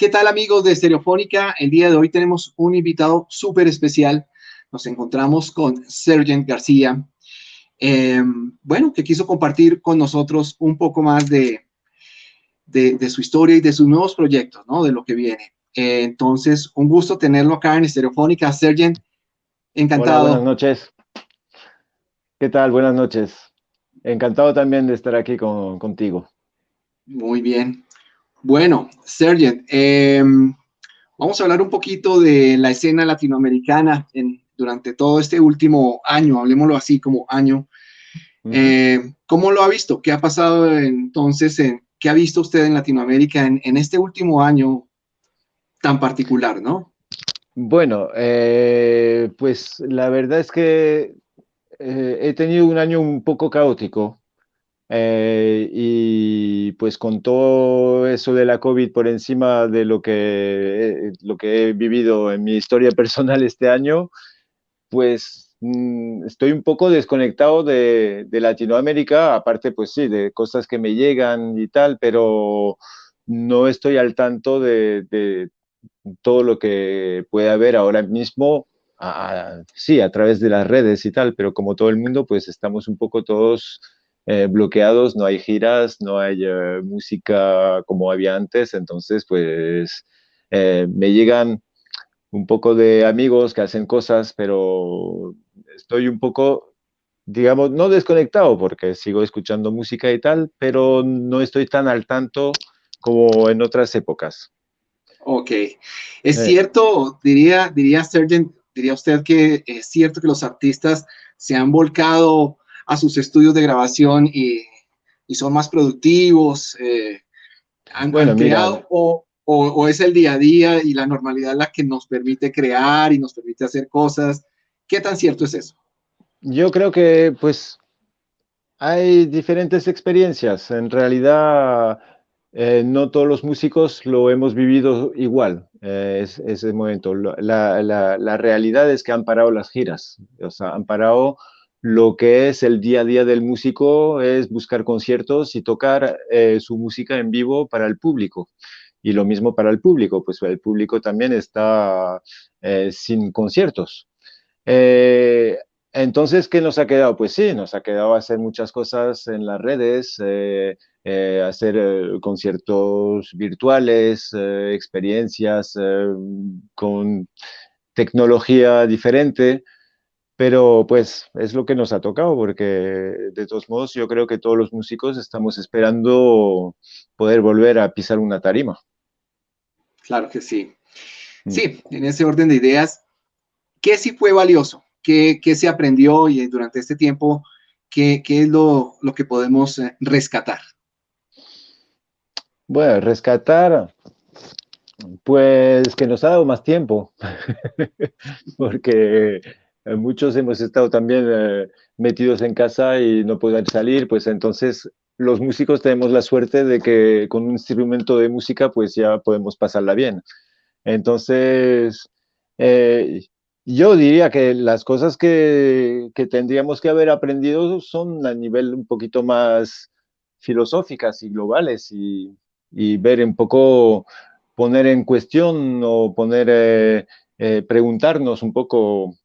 ¿Qué tal amigos de Estereofónica? El día de hoy tenemos un invitado súper especial. Nos encontramos con Sergent García, eh, bueno, que quiso compartir con nosotros un poco más de, de, su historia y de sus nuevos proyectos, ¿no? De lo que viene. Eh, entonces, un gusto tenerlo acá en Estereofónica. Sergent, encantado. buenas noches. ¿Qué tal? Buenas noches. Encantado también de estar aquí con, contigo. Muy bien. Bueno, Sergent, em, vamos a hablar un poquito de la escena latinoamericana en, durante todo este último año, hablemoslo así como año. Eh, ¿Cómo lo ha visto? ¿Qué ha pasado entonces? En, ¿Qué ha visto usted en Latinoamérica en, en este último año tan particular, no? Bueno, eh, pues la verdad es que eh, he tenido un año un poco caótico eh, y pues con todo eso de la COVID por encima de lo que, lo que he vivido en mi historia personal este año, pues mm, estoy un poco desconectado de, Latinoamérica, aparte pues sí, de cosas que me llegan y tal, pero no estoy al tanto de, todo lo que puede haber ahora mismo sí, a través de las redes y tal, pero como todo el mundo, pues estamos un poco todos eh, bloqueados, no hay giras, no hay eh, música como había antes, entonces pues eh, me llegan un poco de amigos que hacen cosas, pero estoy un poco, digamos, no desconectado porque sigo escuchando música y tal, pero no estoy tan al tanto como en otras épocas. Ok. Es cierto, diría, diría Sergent, diría usted que es cierto que los artistas se han volcado a sus estudios de grabación y, son más productivos, eh, han, creado o, o, es el día a día y la normalidad la que nos permite crear y nos permite hacer cosas. ¿Qué tan cierto es eso? Yo creo que pues hay diferentes experiencias. En realidad eh, no todos los músicos lo hemos vivido igual, eh, ese momento. La, la, la, realidad es que han parado las giras, o sea, han parado lo que es el día a día del músico, es buscar conciertos y tocar eh, su música en vivo para el público. Y lo mismo para el público, pues el público también está sin conciertos. entonces, ¿qué nos ha quedado? Pues sí, nos ha quedado hacer muchas cosas en las redes, eh, hacer eh, conciertos virtuales, eh, experiencias con tecnología diferente, pero pues es lo que nos ha tocado, porque de todos modos yo creo que todos los músicos estamos esperando poder volver a pisar una tarima. Claro que sí. Mm. Sí, en ese orden de ideas, ¿qué sí fue valioso? ¿Qué, qué se aprendió y durante este tiempo, qué, qué es lo, lo que podemos rescatar? Bueno, rescatar, pues que nos ha dado más tiempo, porque muchos hemos estado también eh, metidos en casa y no poder salir, pues entonces los músicos tenemos la suerte de que con un instrumento de música pues ya podemos pasarla bien. Entonces, eh, yo diría que las cosas que, que, tendríamos que haber aprendido son a nivel un poquito más filosóficas y globales y, y ver un poco, poner en cuestión o poner, eh, eh, preguntarnos un poco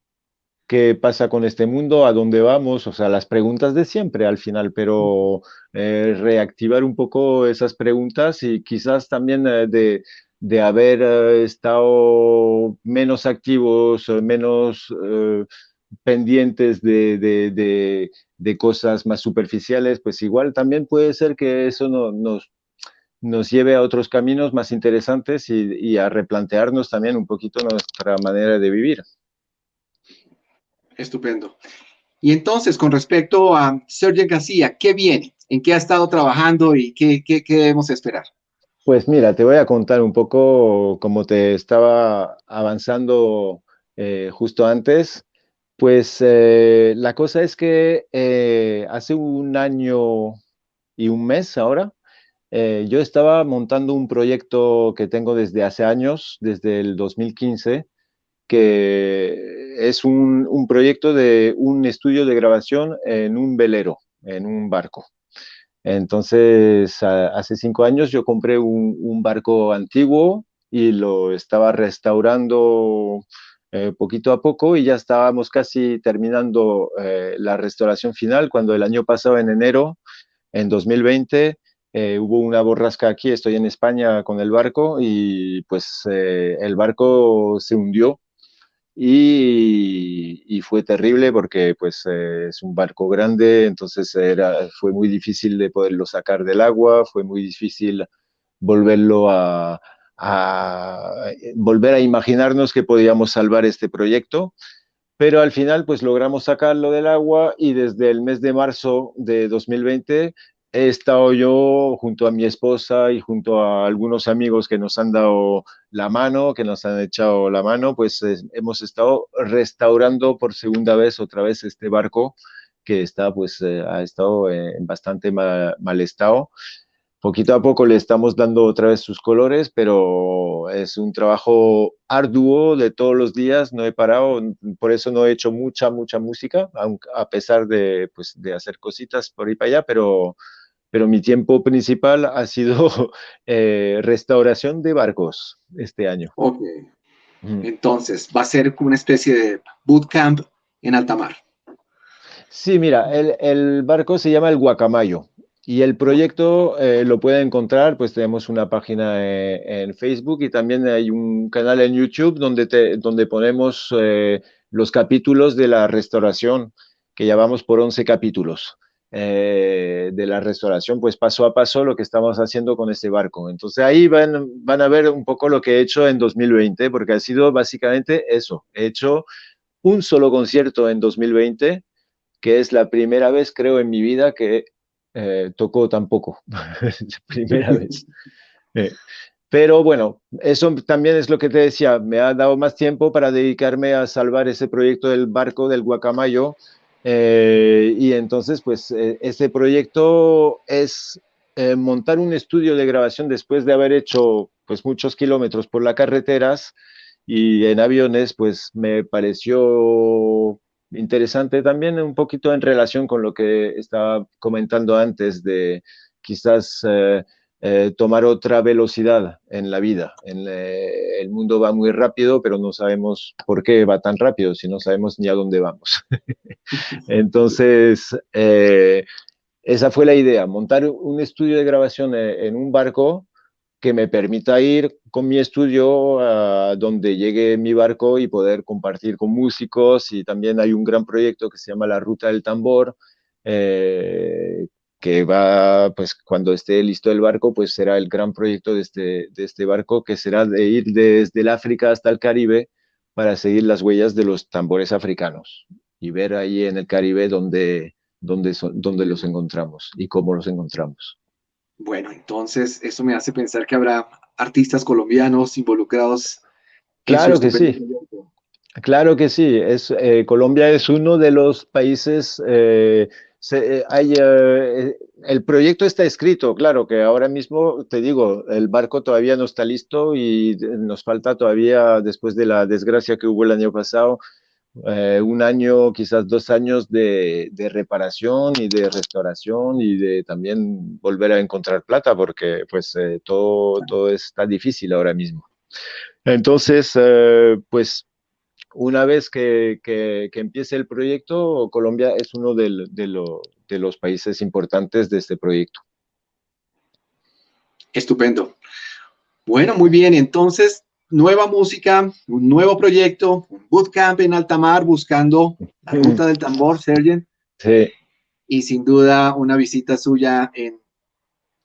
qué pasa con este mundo, a dónde vamos, o sea, las preguntas de siempre al final, pero eh, reactivar un poco esas preguntas y quizás también de, de, haber estado menos activos, menos pendientes de, de, de, cosas más superficiales, pues igual también puede ser que eso no, nos nos lleve a otros caminos más interesantes y, a replantearnos también un poquito nuestra manera de vivir. Estupendo. Y entonces, con respecto a Sergio García, ¿qué viene? ¿En qué ha estado trabajando y qué, qué, debemos esperar? Pues mira, te voy a contar un poco como te estaba avanzando eh, justo antes. Pues eh, la cosa es que eh, hace un año y un mes ahora yo estaba montando un proyecto que tengo desde hace años, desde el 2015, que es un, proyecto de un estudio de grabación en un velero, en un barco. Entonces, hace cinco años yo compré un, barco antiguo y lo estaba restaurando eh, poquito a poco y ya estábamos casi terminando eh, la restauración final cuando el año pasado, en enero, en 2020, eh, hubo una borrasca aquí, estoy en España con el barco y pues el barco se hundió y, fue terrible porque pues es un barco grande, entonces era, fue muy difícil de poderlo sacar del agua, fue muy difícil volverlo a, volver a imaginarnos que podíamos salvar este proyecto, pero al final pues logramos sacarlo del agua y desde el mes de marzo de 2020 he estado yo junto a mi esposa y junto a algunos amigos que nos han dado la mano, que nos han echado la mano, pues hemos estado restaurando por segunda vez otra vez este barco que está pues eh, ha estado en bastante mal, estado. Poquito a poco le estamos dando otra vez sus colores, pero es un trabajo arduo de todos los días, no he parado, por eso no he hecho mucha, mucha música, a pesar de, pues, de hacer cositas por ahí para allá, pero pero mi tiempo principal ha sido eh, restauración de barcos este año. Ok. Entonces, va a ser como una especie de bootcamp en alta mar. Sí, mira, el, barco se llama el Guacamayo y el proyecto eh, lo pueden encontrar, pues tenemos una página eh, en Facebook y también hay un canal en YouTube donde, te, donde ponemos los capítulos de la restauración, que ya vamos por 11 capítulos. Eh, de la restauración, pues paso a paso lo que estamos haciendo con este barco. Entonces ahí van, van a ver un poco lo que he hecho en 2020, porque ha sido básicamente eso. He hecho un solo concierto en 2020, que es la primera vez, creo, en mi vida que eh, tocó tan poco. primera vez. Eh, pero bueno, eso también es lo que te decía, me ha dado más tiempo para dedicarme a salvar ese proyecto del barco del Guacamayo, eh, y entonces, pues, eh, ese proyecto es eh, montar un estudio de grabación después de haber hecho, pues, muchos kilómetros por las carreteras y en aviones, pues, me pareció interesante también un poquito en relación con lo que estaba comentando antes de quizás eh, tomar otra velocidad en la vida. En, eh, el mundo va muy rápido, pero no sabemos por qué va tan rápido, si no sabemos ni a dónde vamos. Entonces, eh, esa fue la idea, montar un estudio de grabación en un barco que me permita ir con mi estudio a donde llegue mi barco y poder compartir con músicos. Y también hay un gran proyecto que se llama La Ruta del Tambor, que va, pues cuando esté listo el barco, pues será el gran proyecto de este, de este barco, que será de ir desde el África hasta el Caribe para seguir las huellas de los tambores africanos y ver ahí en el Caribe dónde, dónde, son, dónde los encontramos y cómo los encontramos. Bueno, entonces eso me hace pensar que habrá artistas colombianos involucrados. Claro que sí. Claro que sí. Es, eh, Colombia es uno de los países eh, eh, hay, eh, el proyecto está escrito, claro que ahora mismo, te digo, el barco todavía no está listo y nos falta todavía, después de la desgracia que hubo el año pasado, eh, un año, quizás dos años de, reparación y de restauración y de también volver a encontrar plata porque pues todo, todo está difícil ahora mismo. Entonces, pues una vez que, empiece el proyecto, Colombia es uno de, los países importantes de este proyecto. Estupendo. Bueno, muy bien. Entonces, nueva música, un nuevo proyecto, un bootcamp en alta mar buscando la ruta del tambor, Sergent. Sí. Y sin duda una visita suya en,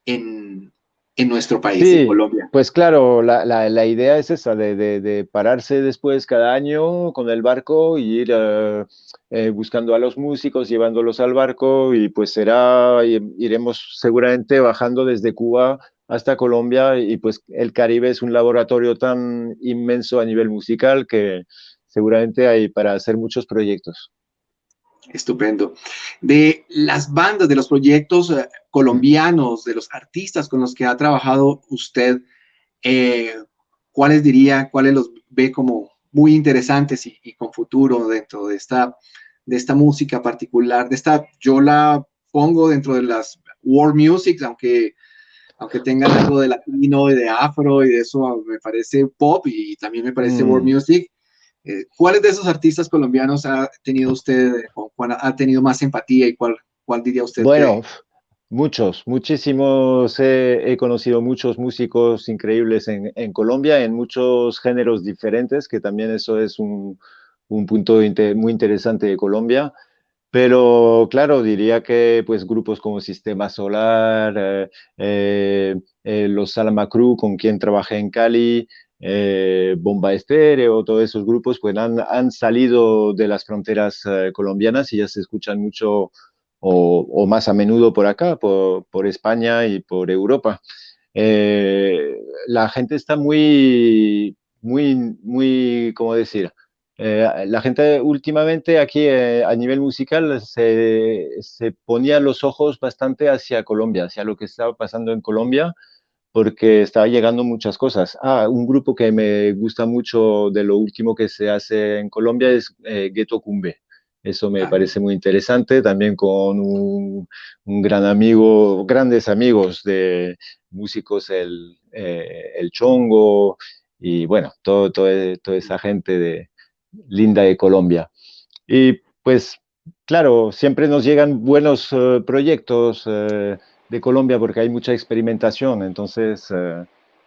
en, en nuestro país, en Colombia. Pues claro, la, la, idea es esa, de, de, pararse después cada año con el barco y ir eh, eh, buscando a los músicos, llevándolos al barco y pues será, iremos seguramente bajando desde Cuba hasta Colombia y pues el Caribe es un laboratorio tan inmenso a nivel musical que seguramente hay para hacer muchos proyectos. Estupendo. De las bandas, de los proyectos eh, colombianos, de los artistas con los que ha trabajado usted, eh, ¿cuáles diría, cuáles los ve como muy interesantes y, con futuro dentro de esta, de esta música particular? De esta, yo la pongo dentro de las world music, aunque aunque tengan algo de latino y de afro y de eso, me parece pop y también me parece world mm. music. Eh, ¿Cuáles de esos artistas colombianos ha tenido usted, o cuál ha tenido más empatía y cuál, cuál diría usted? Bueno, muchos, muchísimos. he conocido muchos músicos increíbles en, en, Colombia, en muchos géneros diferentes, que también eso es un, un punto muy interesante de Colombia. Pero claro, diría que pues grupos como Sistema Solar, eh, eh, eh, los Salama Crew con quien trabajé en Cali, Bomba Estéreo, todos esos grupos pues han, han salido de las fronteras colombianas y ya se escuchan mucho o, más a menudo por acá, por, por España y por Europa. la gente está muy, muy, muy, ¿cómo decir? Eh, la gente últimamente aquí eh, a nivel musical se, se, ponía los ojos bastante hacia Colombia, hacia lo que estaba pasando en Colombia, porque estaba llegando muchas cosas. Ah, un grupo que me gusta mucho de lo último que se hace en Colombia es eh, Ghetto Cumbe. Eso me ah. parece muy interesante, también con un, un, gran amigo, grandes amigos de músicos, el, el Chongo, y bueno, todo, todo, toda esa gente de, linda de Colombia. Y pues, claro, siempre nos llegan buenos eh, proyectos eh, de Colombia porque hay mucha experimentación, entonces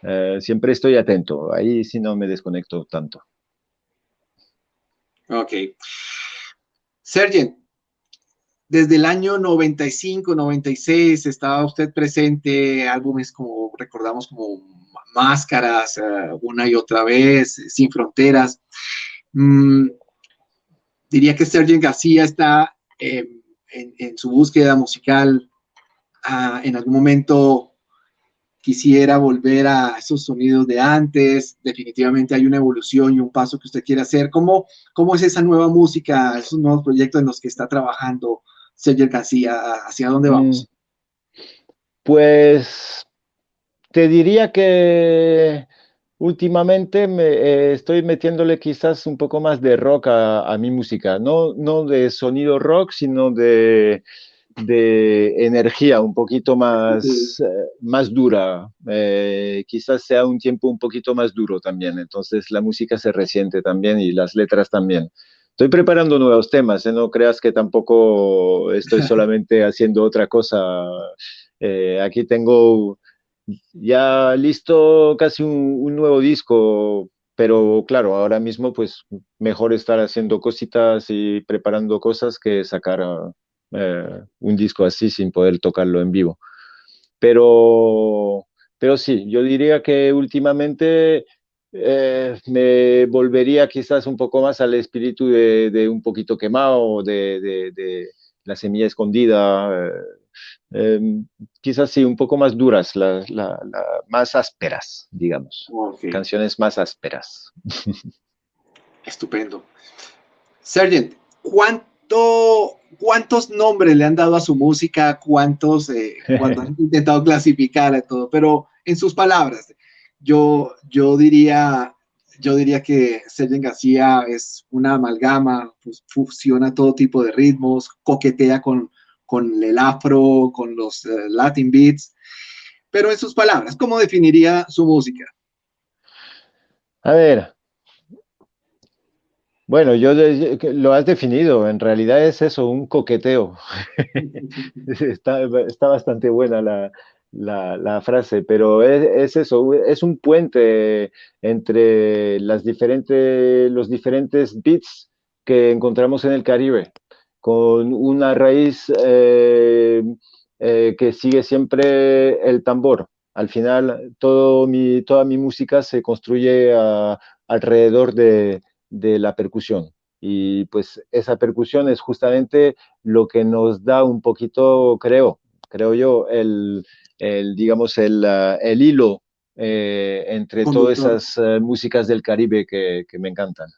eh, siempre estoy atento, ahí sí no me desconecto tanto. Ok. Sergio, desde el año 95, 96 estaba usted presente, álbumes como recordamos como Máscaras, una y otra vez, Sin Fronteras. Mm, diría que Sergio García está em, en, su búsqueda musical. En algún momento quisiera volver a esos sonidos de antes. Definitivamente hay una evolución y un paso que usted quiere hacer. ¿Cómo, cómo es esa nueva música, esos nuevos proyectos en los que está trabajando Sergio García? ¿Hacia dónde vamos? Mm, pues te diría que Últimamente me, eh, estoy metiéndole quizás un poco más de rock a, mi música, no, no de sonido rock, sino de, de energía un poquito más, eh, más dura. Eh, quizás sea un tiempo un poquito más duro también, entonces la música se resiente también y las letras también. Estoy preparando nuevos temas, no creas que tampoco estoy solamente haciendo otra cosa. aquí tengo ya listo casi un, nuevo disco, pero claro, ahora mismo pues mejor estar haciendo cositas y preparando cosas que sacar eh, un disco así sin poder tocarlo en vivo. Pero, pero sí, yo diría que últimamente eh, me volvería quizás un poco más al espíritu de, un poquito quemado, de, de, la semilla escondida. Eh, Em, quizás sí, un poco más duras, la, más ásperas, digamos. Canciones más ásperas. Estupendo. Sergent, ¿cuánto, ¿cuántos nombres le han dado a su música? ¿Cuántos eh, han intentado clasificar todo? Pero en sus palabras, yo, yo diría yo diría que Sergent García es una amalgama, pues, fusiona todo tipo de ritmos, coquetea con, con el afro, con los eh, Latin beats, pero en sus palabras, ¿cómo definiría su música? A ver, bueno, yo lo has definido, en realidad es eso, un coqueteo. está, bastante buena la, frase, pero es, eso, es un puente entre las diferentes, los diferentes beats que encontramos en el Caribe con una raíz eh, eh, que sigue siempre el tambor. Al final, todo mi, toda mi música se construye alrededor de, la percusión. Y pues esa percusión es justamente lo que nos da un poquito, creo, creo yo, el, digamos, el, el hilo eh, entre todas esas músicas del Caribe que me encantan.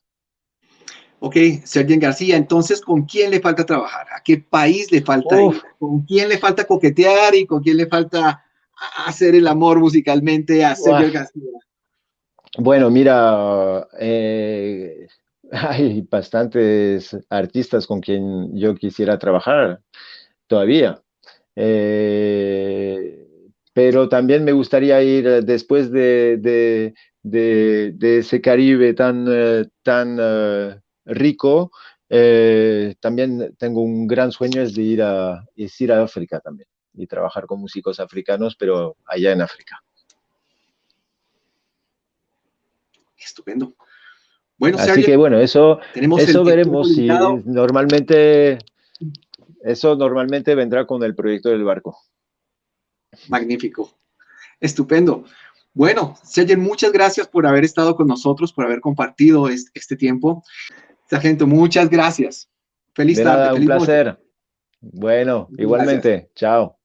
Ok, Sergio García, entonces, ¿con quién le falta trabajar? ¿A qué país le falta ir? ¿Con quién le falta coquetear y con quién le falta hacer el amor musicalmente a Sergio García? Bueno, mira, eh, hay bastantes artistas con quien yo quisiera trabajar todavía. Eh, pero también me gustaría ir eh, después de, de, de, ese Caribe tan, eh, tan rico, también tengo un gran sueño es de ir a, es ir a África también y trabajar con músicos africanos, pero allá en África. Estupendo. Bueno, Así que bueno, eso, eso veremos si normalmente, eso normalmente vendrá con el proyecto del barco. Magnífico. Estupendo. Bueno, Sergio, muchas gracias por haber estado con nosotros, por haber compartido este, tiempo. Sargento, muchas gracias. Feliz tarde. un placer. Bueno, igualmente. Chao.